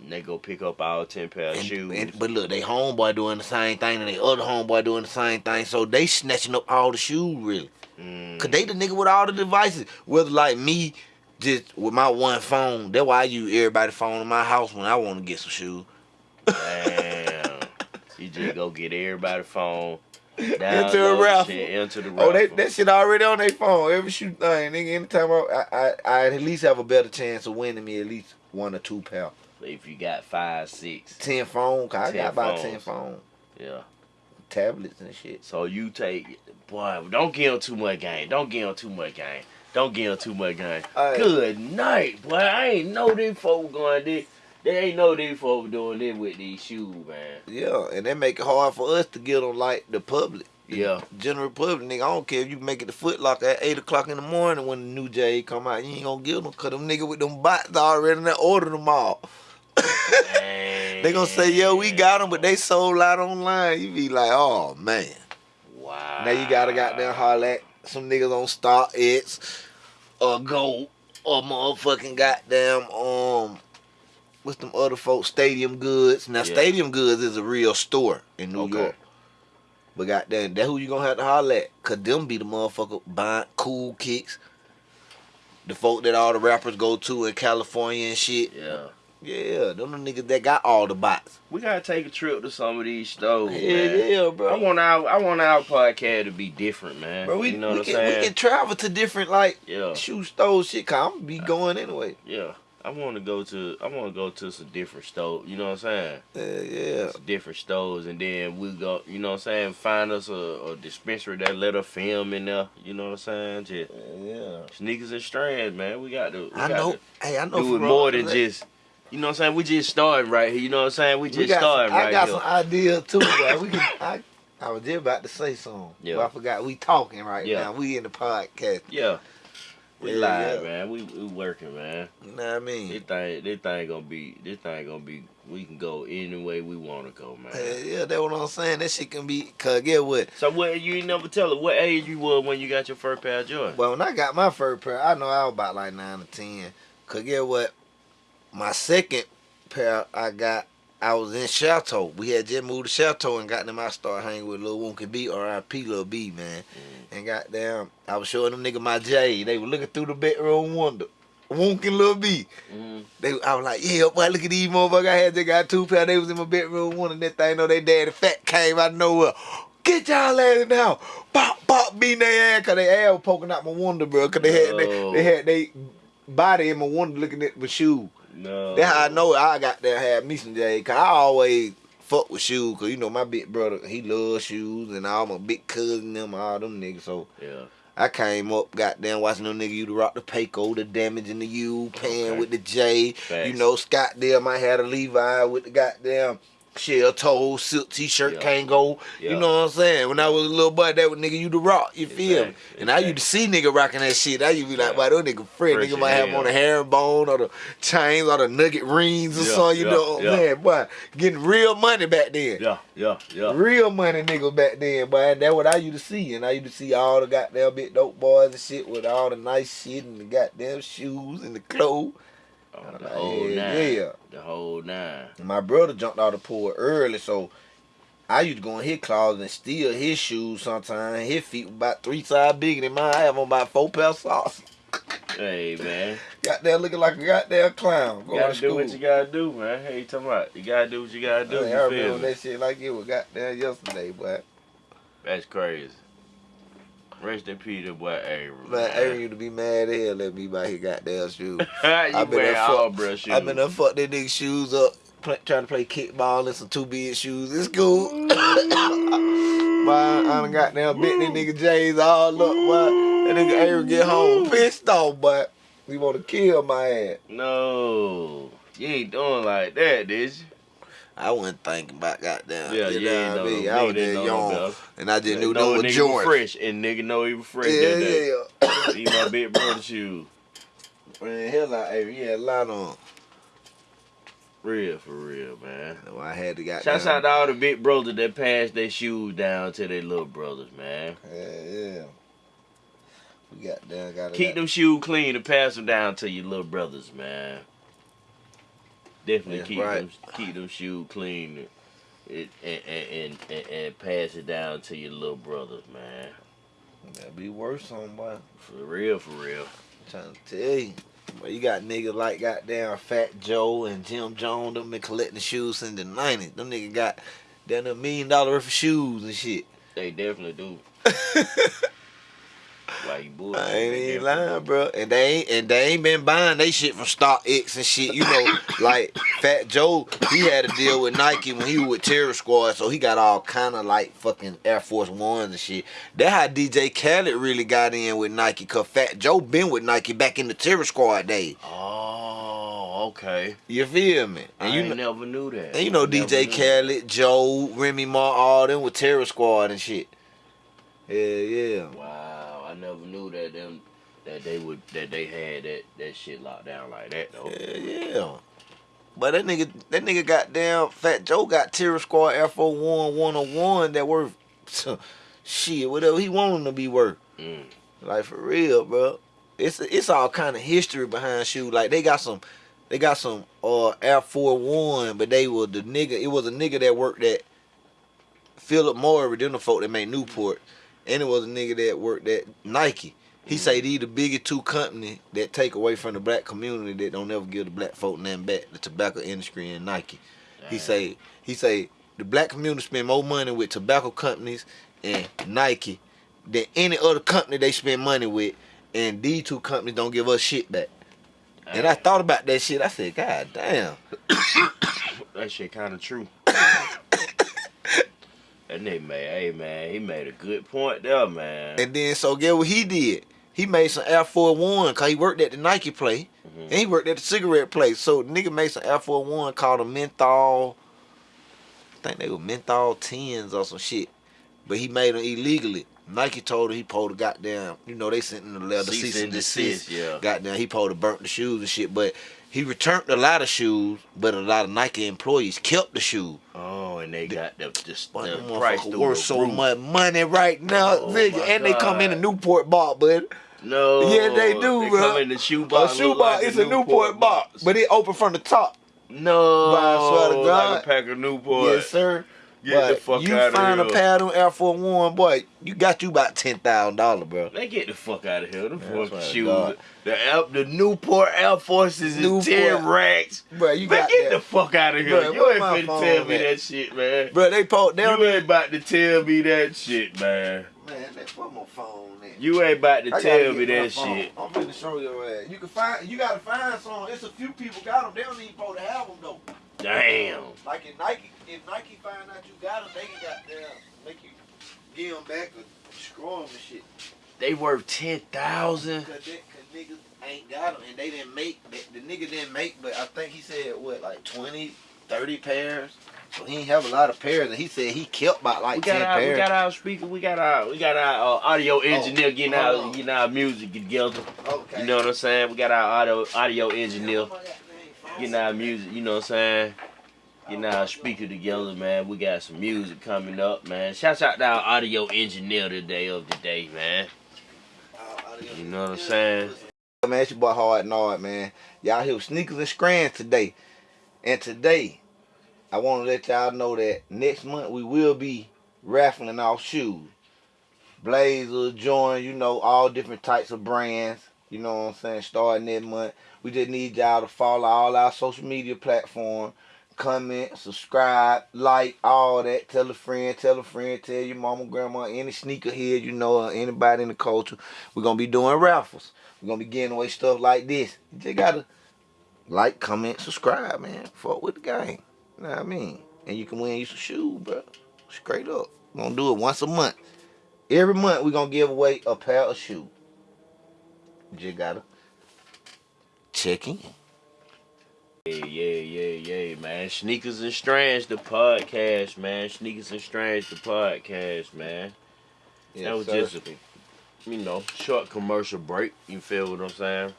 And they go pick up all ten pair of And- shoes. and- but look, they homeboy doing the same thing, and they other homeboy doing the same thing. So they snatching up all the shoes, really. Mm. Cause they the nigga with all the devices. Whether like me, just with my one phone. That's why I use everybody's phone in my house when I want to get some shoes. Damn. you just go get everybody's phone. <laughs> Into a the raffle. Enter the raffle. Oh, they, that shit already on their phone. Every shoe thing, nigga. Anytime I, I, I, I at least have a better chance of winning me at least one or two pair. if you got five, six, Ten phone, cause I 10 got about phones. ten phone yeah. Tablets and shit. So you take, boy, don't give them too much game. Don't give them too much game. Don't give them too much game. Hey. Good night, boy. I ain't know these folks going this. They ain't know these folks doing this with these shoes, man. Yeah, and they make it hard for us to get them like the public. Yeah. General public, nigga, I don't care if you make it the Foot Locker at 8 o'clock in the morning when the new J come out. You ain't gonna get them because them nigga with them bots already done ordered them all. They gonna say, yo, we got them, but they sold out online. You be like, oh man. Wow. Now you gotta goddamn holler at some niggas on Stock X or Go or motherfucking goddamn um what's them other folks Stadium Goods. Now Yeah. Stadium Goods is a real store in New Okay. York. But goddamn, that who you gonna have to holler at? Cause them be the motherfucker buying cool kicks. The folk that all the rappers go to in California and shit. Yeah. Yeah, them the niggas that got all the bots. We gotta take a trip to some of these stores, Yeah, man. yeah, bro. I want our I want our podcast to be different, man. Bro, we, you know we, what I'm can, we can travel to different like yeah, shoe stores shit. Cause I'm be uh, going anyway. yeah. I want to go to I want to go to some different stores. You know what I'm saying? Yeah, yeah. Some different stores, and then we go. You know what I'm saying? Find us a, a dispensary that let us film in there. You know what I'm saying? Just Yeah. sneakers and strands, man. We got to. We I got know. To Hey, I know. do it more than just. You know what I'm saying? We just starting right here. You know what I'm saying? We We just got right here. I got here. some ideas too, bro. We can. <laughs> I, I was just about to say something. Yeah. But I forgot. We talking right Yeah. now. We in the podcast. Yeah. We Yeah, live, yeah. man. We we working, man. You know what I mean? This thing, this thing gonna be, this thing gonna be. We can go any way we want to go, man. Yeah, yeah, that's what I'm saying. That shit can be. Cause get what? So what? You ain't never tell it. what age you were when you got your first pair of Jordans. Well, when I got my first pair, I know I was about like nine or ten. Cause get what? My second pair I got, I was in Chateau. We had just moved to Chateau and got them. I started hanging with Lil Wonky B, R.I.P. Lil B, man. And goddamn, I was showing them nigga my J. They were looking through the bedroom window. Wonky Lil B. Mm-hmm. They, I was like, yeah, boy, look at these motherfuckers. I had they got two pair. They was in my bedroom one, and that thing know they daddy fat came out of nowhere. Get y'all ass house. Pop, pop, beating their ass, cause they ass was poking out my window, bro. Cause they had they, they had they body in my window looking at my shoe. No. That's how I know I got there had me some J. Cause I always fuck with shoes. Cause you know my big brother, he loves shoes, and all my big cousin them, all them niggas. So Yeah. I came up, goddamn, watching them nigga you to rock the Payco, the damage in the U, paying Okay. with the J. Facts. You know, Scott there might have a Levi with the goddamn shell toe, silk t-shirt Yeah. can't go. Yeah. You know what I'm saying? When I was a little boy, that was nigga you the rock. You feel me? Exactly. And I used to see nigga rocking that shit. I used to be like, Yeah. why those nigga friend? Fresh Nigga might have on the herringbone or the chains or the nugget rings or Yeah, something. You yeah, know what I'm yeah. saying? Boy, getting real money back then. Yeah. Yeah. Yeah. Real money nigga back then, boy. And that's what I used to see. And I used to see all the goddamn big dope boys and shit with all the nice shit and the goddamn shoes and the clothes. Oh, the whole yeah, nine. yeah. The whole nine. My brother jumped out the pool early, so I used to go in his closet and steal his shoes sometimes. His feet were about three size bigger than mine. I have on about four pair of socks. Hey man, Got there looking like a goddamn clown you going gotta to do what you gotta do, man. Hey, you talking about? You gotta do what you gotta do. I, mean, you I feel remember me? that shit like it was goddamn yesterday, boy. That's crazy. Rest in peace, to boy Aaron. Man, Aaron used to be mad as hell at me about his goddamn shoes. <laughs> you been all fuck- shoes. I've been done fuck that nigga shoes up, play, trying to play kickball in some two big shoes. It's cool. <laughs> Boy, I done got down bit that nigga J's all up, boy. That nigga Aaron get home pissed off, but he wanna kill my ass. No, you ain't doing like that, did you? I wasn't thinking about goddamn. Yeah, you you ain't know I know? I was just young, and I just knew a was Jordan. fresh, and nigga know he was fresh Yeah, that day. yeah. He my big brother shoes. Man, hell, I, Aaron, he had a lot on. Real for real, man. So I had to got Shouts out to all the big brothers that passed their shoes down to their little brothers, man. Yeah, yeah. We got down, got Keep them shoes clean and pass them down to your little brothers, man. Definitely keep right. them keep them shoes clean and, and, and, and, and pass it down to your little brothers, man. That'd be worse, somebody. For real, for real. I'm trying to tell you. But you got niggas like goddamn Fat Joe and Jim Jones, them been collecting shoes since the 90s. Them niggas got down a million dollar worth of shoes and shit. They definitely do. <laughs> You bullshit? I ain't even lying, bro. And they ain't and they ain't been buying they shit from Stock X and shit. You know, <coughs> like Fat Joe, he had a deal with Nike when he was with Terror Squad, so he got all kind of like fucking Air Force Ones and shit. That how DJ Khaled really got in with Nike, cause Fat Joe been with Nike back in the Terror Squad days. Oh, okay. You feel me? And I you know, never knew that. and you know DJ Khaled, Joe, Remy Ma, all them with Terror Squad and shit. Yeah, yeah. Wow, never knew that them that they would that they had that that shit locked down like that though. Yeah, yeah. But that nigga, that nigga got down. Fat Joe got Terror Squad Air Force One 101 that worth shit, whatever he wanted to be worth. Mm. Like for real, bro. It's it's all kind of history behind shoes. Like they got some, they got some uh Air Force One, but they were the nigga. It was a nigga that worked at Philip Morris, them the folk that made Newport, and it was a nigga that worked at Nike. He say mm-hmm. these the biggest two company that take away from the black community that don't ever give the black folk nothing back. The tobacco industry and Nike. He Damn. say he say the black community spend more money with tobacco companies and Nike than any other company they spend money with, and these two companies don't give us shit back. And I thought about that shit. I said, God damn. <coughs> That shit kind of true. <coughs> <coughs> that nigga made, hey man, he made a good point there, man. And then so get what he did. He made some Air Force One cause he worked at the Nike place. Mhm. And he worked at the cigarette place. So nigga made some Air Force One called a menthol. I think they were menthol tens or some shit. But he made them illegally. Nike told him he pulled a goddamn, you know, they sent him the letter Cease cease and and desist. desist, yeah. Goddamn, he pulled a burnt the shoes and shit. But he returned a lot of shoes, but a lot of Nike employees kept the shoe. Oh, and they got the the, the price worth so roof. much money right now, Oh nigga. And they come in a Newport box, bud. No, Yeah, they do, they bro. Come in the shoe A box. shoe box, like it's a Newport box, but it open from the top. No, But I swear to like God. a pack of Newport. Yes, sir. Get but the fuck you outta find a here. pair of them Air Force One, boy, you got you about ten thousand dollars, bro. They get the fuck out of here. Them Man, fucking swear shoes. God. The the Newport Air Forces is ten racks. Bro, you man, got get that. the fuck out of here. Bruh, you ain't my finna phone tell me at? that shit, man. Bro, they po they don't you ain't about to tell me that shit, man. Man, that put my phone in. You ain't about to I tell me that phone. shit. I'm finna show your ass. You can find, you gotta find some. It's a few people got them. They don't even supposed to have them though. Damn. Like if Nike, if Nike find out you got them, they can goddamn make you give them back or screw them and shit. They worth ten thousand. Cause, they, cause niggas ain't got them and they didn't make, the, the nigga didn't make, but I think he said what, like 20, 30 pairs. So he ain't have a lot of pairs, and he said he kept about like We got ten our, we got our speaker. We got our, we got our uh, audio engineer getting hold our, on. getting our music together. okay. You know what I'm saying? We got our audio, audio engineer getting our music. You know what I'm saying? Getting our speaker together, man. We got some music coming up, man. Shouts out to our audio engineer today of the day, man. You know what I'm saying? Man, it's your boy Hard Nard, man. Y'all here with Sneakers and Strands today. And today, I want to let y'all know that next month we will be raffling off shoes. Blazer, Jordan, you know, all different types of brands. You know what I'm saying? Starting that month. We just need y'all to follow all our social media platforms. Comment, subscribe, like, all that. Tell a friend, tell a friend, tell your mama, grandma, any sneakerhead you know, or anybody in the culture. We're going to be doing raffles. We're going to be giving away stuff like this. You just got to like, comment, subscribe, man. Fuck with the game. You know what I mean? And you can win you some shoes, bro. Straight up. We're going to do it once a month. Every month we're going to give away a pair of shoes. You just got to check in. Yeah, yeah, yeah, yeah, man. Sneakers and Strands, the podcast, man. Sneakers and Strands, the podcast, man. That was just a, you know, short commercial break. You feel what I'm saying?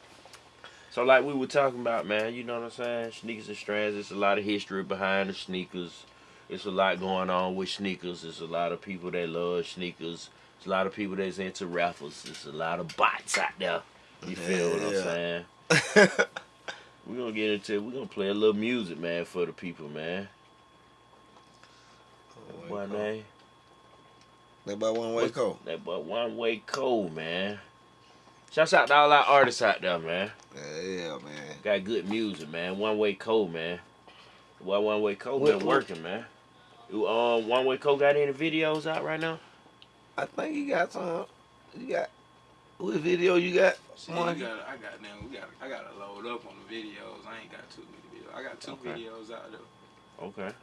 So, like we were talking about, man, you know what I'm saying? Sneakers and strands. There's a lot of history behind the sneakers. It's a lot going on with sneakers. There's a lot of people that love sneakers. There's a lot of people that's into raffles. There's a lot of bots out there. You feel what I'm saying? <laughs> We're gonna get into it. We're gonna play a little music, man, for the people, man. What name? That by one way code. That boy One Way Cold, man. Shouts out to all our artists out there, man. Yeah, yeah, man. Got good music, man. One Way Cold, man. Why One Way Cold been working, man. You, Um, One Way Cold got any videos out right now? I think you got some. You got what video you got? See, Mark? gotta, I got now. We got. I gotta load up on the videos. I ain't got too many videos. I got two Okay. videos out there. Okay.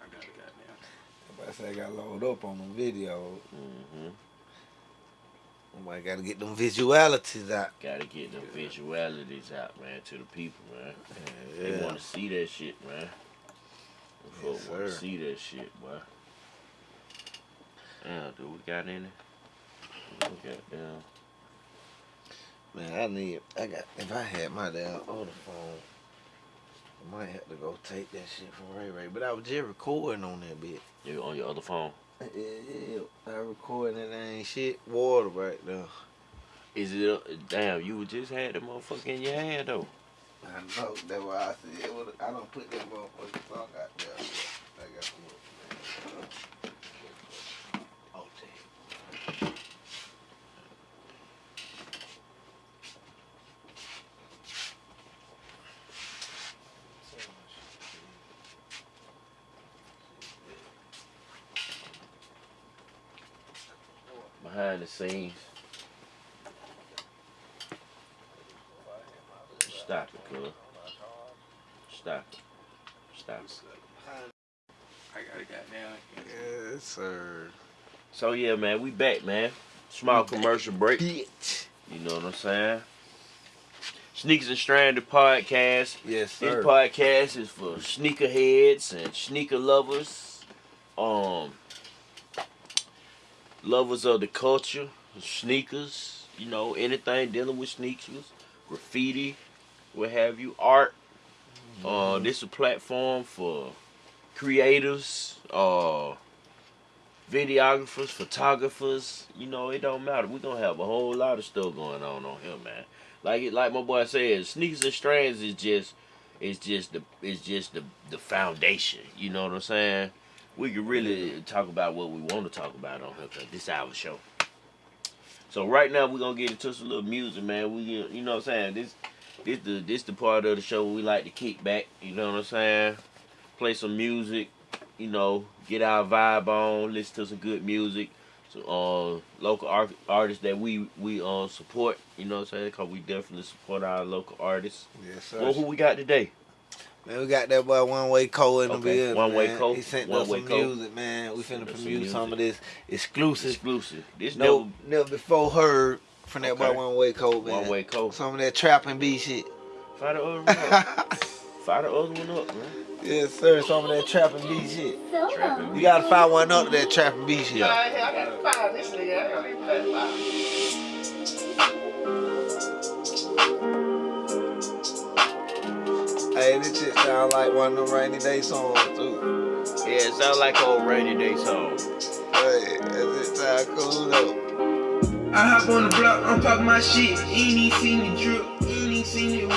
I gotta got now. I say I got load up on them video. Mm-hmm. I got to get them visualities out. Gotta get the visualities out, man, to the people, man. Yeah. They want to see that shit, man. The Yes, folk want to see that shit, boy. Yeah, do we got any? Got down. Man, I need. I got. If I had my damn other phone, I might have to go take that shit from Ray Ray, but I was just recording on that bit. You on your other phone? Yeah, yeah, I recording and ain't shit water right now. Is it? uh, Damn, you just had the motherfucker in your hand though. I know that's why I said I don't put that motherfucking song out there. I got to Oh, damn. Behind the scenes. Stop it, cuz. Stop it. Stop it. I got it goddamn. Yes, sir. So yeah, man, we back, man. Small commercial break. Bitch. You know what I'm saying? Sneakers and Stranded podcast. Yes, sir. This podcast is for sneakerheads and sneaker lovers, um, lovers of the culture, sneakers. You know anything dealing with sneakers, graffiti, what have you, art. Uh, this is a platform for creators, uh, videographers, photographers. You know it don't matter. We gonna have a whole lot of stuff going on on here, man. Like it, like my boy said, sneakers and strands is just it's just the it's just the the foundation. You know what I'm saying? We can really talk about what we want to talk about on here because this our show. So right now we're gonna get into some little music, man. We you know what I'm saying? This this the this the part of the show we like to kick back. You know what I'm saying? Play some music. You know, get our vibe on. Listen to some good music. So, uh, local art- artists that we we uh support. You know what I'm saying? Cause we definitely support our local artists. Yes, sir. Well, who we got today? Man, we got that boy One Way Cole in the Okay, building. One Way man. Cole, He sent One us some Cole. music, man. We Sent finna us some premiere some of this exclusive. Exclusive. This No, never never before heard from that boy One Way Cole, man. one way code. Some of that trap and B shit. Fire the other one up. <laughs> Fire the other one up, man. yes, sir. Some of that trap and B shit. Trapping You gotta fire one up to that trap and B shit. Hey, this shit sound like one of them rainy day songs too. Yeah, it sound like old rainy day song. Hey, does it sound cool though? I hop on the block, I'm popping my shit. Ain't even seen the drip, ain't even seen it.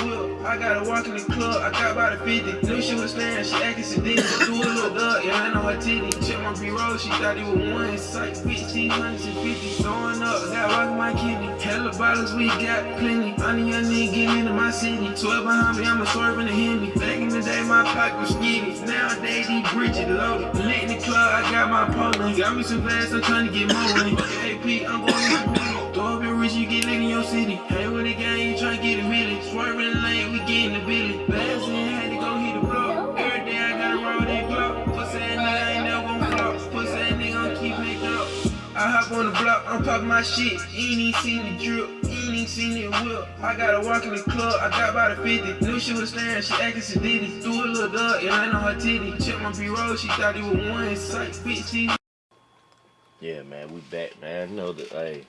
I gotta walk in the club, I got about a 50. Knew she was slaying, she acting sadistic. Do a little up, yeah, I know her titty. Check my B-roll, she thought it was one. It's like 15, 150. Throwing up, got rockin' my kidney. Hella bottles, we got plenty. I'm the young nigga getting into my city. 12 behind me, I'm a swerving to hit me. Back in the day, my pocket was skinny. Nowadays, these bridges loaded. Lit in the club, I got my Poland. Got me some glass, I'm trying to get more money. AP, I'm going to the Throw up your rich, you get lit in your city. Hey, with the gang, you try to get a million. Swerving in the lane, we getting the billion. Last year, had to go hit the block. Every day, I gotta roll that Glock. Pussy ass nigga ain't never gon' flop. Pussy ass nigga gon' keep making up. I hop on the block, I'm popping my shit. Ain't even seen the drip, ain't even seen it whip. I gotta walk in the club, I got about a 50. Knew she was staring, she acting sadistic. Do a little dug, yeah, I know her titty. Check my B-roll, she thought it was one. It's like 15. Yeah, man, we back, man. Know that, hey,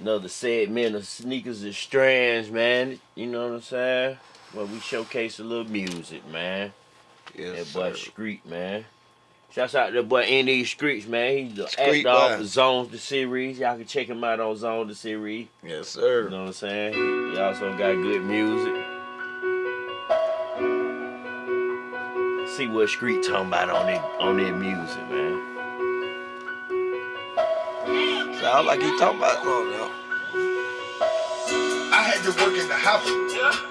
another segment of sneakers and strands, man. You know what I'm saying? Where we showcase a little music, man. Yes, that boy sir. Street, man. Shouts out to that boy Andy Streets, man. He's the Street actor off of Zone the series. Y'all can check him out on Zone the series. Yes, sir. You know what I'm saying? He also got good music. See what Street talking about on that on that music, man. Sound like he talking about something though. I had to work in the house.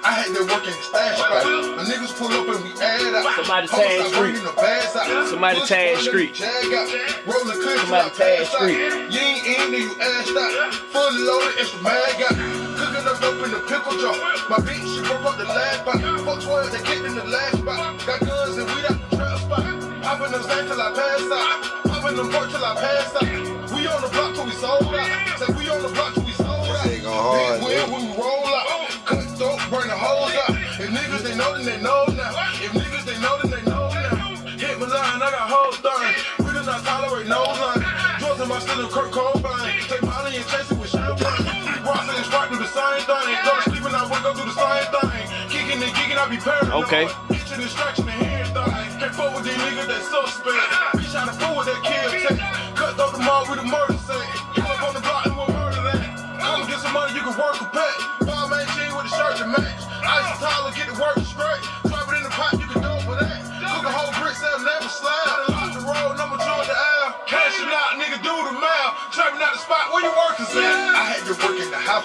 I had to work in the stash spot. The niggas pull up and we add out. Somebody Hoes tag Street. the bags out. Somebody Pussy tag Street. Jag out. Somebody I tag. Street. You ain't in there, you assed out. Fully loaded, extra mag out. Cooking up dope in the pickle jar. My bitch, she broke up the last spot. Fuck 12, they kicked in the last spot. Got guns and weed out the trap spot. Popping them Zans till I pass out. Popping them pork till I pass out. We on the block till we sold out. Say we on the block till we sold out. This ain't going hard, Big wheel when we roll out. Cut dope, burn the holes out. If niggas they know, then they know now. If niggas they know, then they know now. Hit my line, I got hoes done. We do not tolerate no line. Drugs in my still Kurt Cobain. Take Molly and chase it with champagne. Ross and Sprite do the same thing. Go to sleep and I wake up do the same thing. Kicking and gigging, I be paranoid. Okay. Get your distraction and hearing thoughts. Can't fuck with these niggas that suspect. Bitch trying to fool with that kill with a murder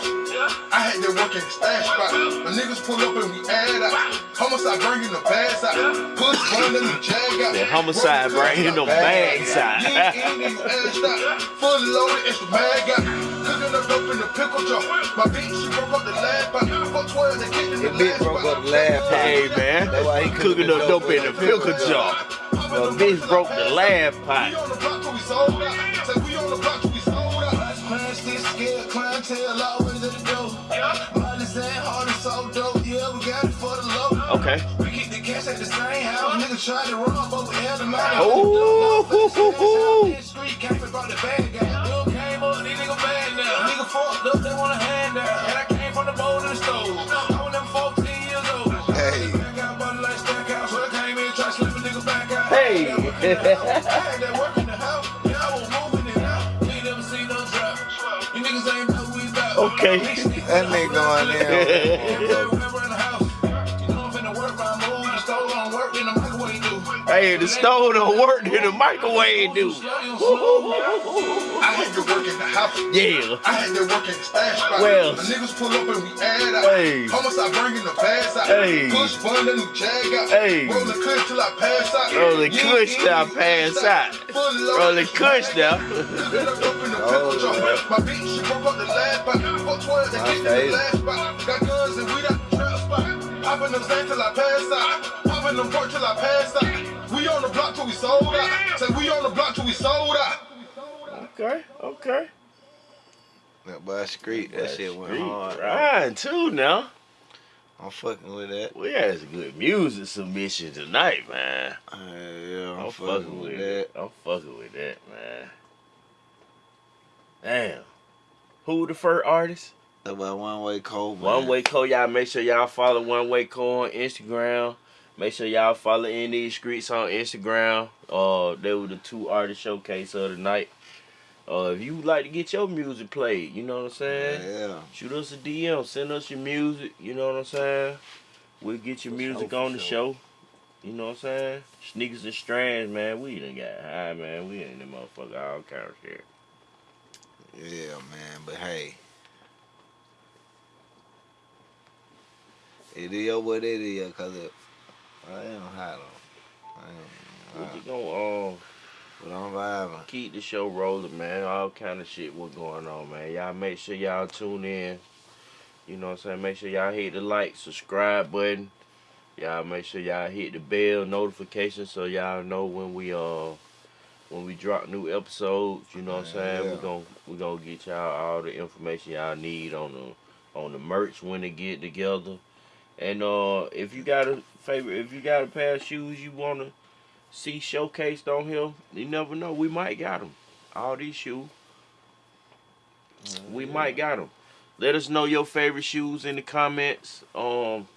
work the. I had to work in the stash spot. The niggas pull up and we add out. Homicide bringing the bags out. Push one and the jag out. The homicide bringing the bags out. You ain't even asked out. Fully loaded, it's the mag out. Cooking up dope in the pickle jar. My bitch, she broke up the lab out. Fuck 12, they kicked the That bitch broke up the lab pot. Hey man, That's why he cooking up dope in the pickle jar. The bitch broke the lab We pot. on the block till we sold out. Say we on the block till we sold out. Smash this scared clientele always Okay. We keep the cash at the same house. Niggas try to run, but we held them out. Ooh. Street came and the bag out. Bill came up, these niggas mad now. Nigga fucked up, they want a hand out. And I came from the bowl to the stove. I was <laughs> them 14 years old. Hey. Back out, body like stack out. So I came in, try to slip a nigga back out. Hey. I had that work in Hey, the stove don't work, then the microwave do. I had to work in the house. Yeah. I had to work in the stash spot. Well. The niggas pull up and we add out. Hey. Homicide bringing the bags out. Hey. Push bun and the jag out. Hey. Rolling kush till I pass out. Rolling You kush till I pass out. Rolling it's kush now. out. Cooking up dope in the <laughs> pickle oh, jar. My bitch, she broke up the lab spot. Fuck 12, they kicked in the last spot. Got guns and out the trap spot. Popping them Zans till I pass out. Popping them pork till I pass out. We on the block till we sold out. Say we on the block till we sold out. Okay, okay. That boy street, that shit went Street hard. Riding too now. I'm fucking with that. We had some good music submission tonight, man. Uh, yeah, I'm, I'm fucking with that. I'm fucking with that, man. Damn. Who the first artist? That boy one way cold. One Way Co. Y'all make sure y'all follow One Way Co. on Instagram. Make sure y'all follow In These Streets on Instagram. Uh, they were the two artist showcase of the night. Uh, if you would like to get your music played, you know what I'm saying? Yeah. Shoot us a DM, send us your music, you know what I'm saying? We'll get your For music sure, on the sure. show. You know what I'm saying? Sneakers and strands, man. We done got high, man. We in the motherfucker all kind of shit. Yeah, man. But hey, it is what it is, cause it, I am hot on. I We am, just gonna um, but I'm vibing. keep the show rolling, man. All kind of shit what's going on, man. Y'all make sure y'all tune in. You know what I'm saying? Make sure y'all hit the like, subscribe button. Y'all make sure y'all hit the bell notification so y'all know when we uh when we drop new episodes. You know what I'm saying? Yeah. We're gonna we gonna get y'all all the information y'all need on the on the merch when they get together. And uh if you got a favorite if you got a pair of shoes you wanna see showcased on here, you never know. We might got them. All these shoes. We might got them. Let us know your favorite shoes in the comments. Um.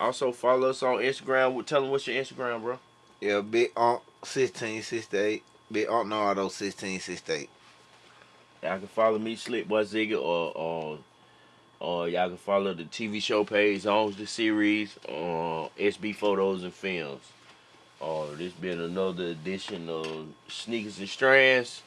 Also follow us on Instagram. Tell them what's your Instagram, bro. Yeah, big on sixteen sixty eight. Big on Nardo sixteen sixty eight. Y'all can follow me, Slick Boy Zigga, or or or y'all can follow the TV show page on the series, uh, SB Photos and Films. Uh, this been another edition of Sneakers and Strands.